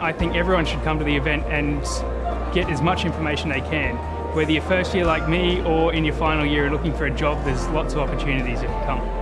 I think everyone should come to the event and get as much information they can. Whether you're first year like me or in your final year looking for a job, there's lots of opportunities if you come.